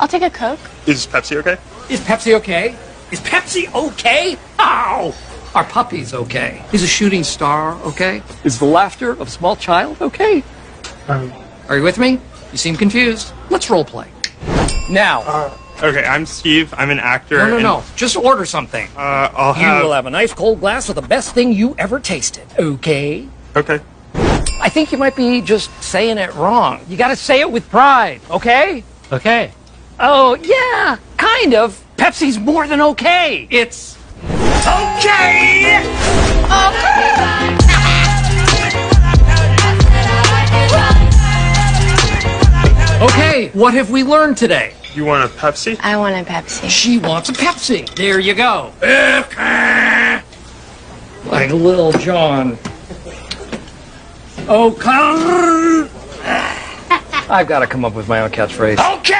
I'll take a Coke. Is Pepsi okay? Is Pepsi okay? Is Pepsi okay? Ow! Are puppies okay? Is a shooting star okay? Is the laughter of a small child okay? Um, Are you with me? You seem confused. Let's role play. Now, okay, I'm Steve. I'm an actor. no, no, and- no. Just order something. Uh, I'll have. You have. will have a nice cold glass of the best thing you ever tasted. Okay? Okay. I think you might be just saying it wrong. You gotta say it with pride, okay? Okay. Oh, yeah, kind of. Pepsi's more than okay. It's okay! Okay, what have we learned today? You want a Pepsi? I want a Pepsi. She wants a Pepsi. There you go. Okay. Like Lil Jon. Oh, come. I've got to come up with my own catchphrase. Okay!